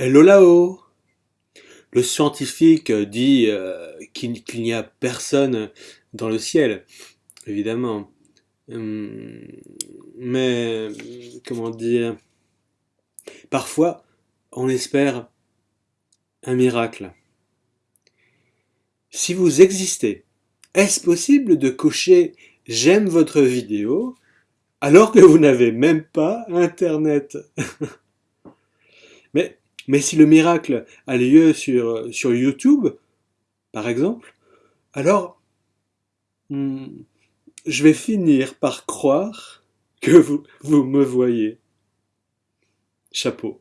Hello Le scientifique dit euh, qu'il n'y a personne dans le ciel, évidemment. Hum, mais, comment dire, parfois on espère un miracle. Si vous existez, est-ce possible de cocher « J'aime votre vidéo » alors que vous n'avez même pas Internet? Mais, mais si le miracle a lieu sur, YouTube, par exemple, alors hmm, je vais finir par croire que vous me voyez. Chapeau.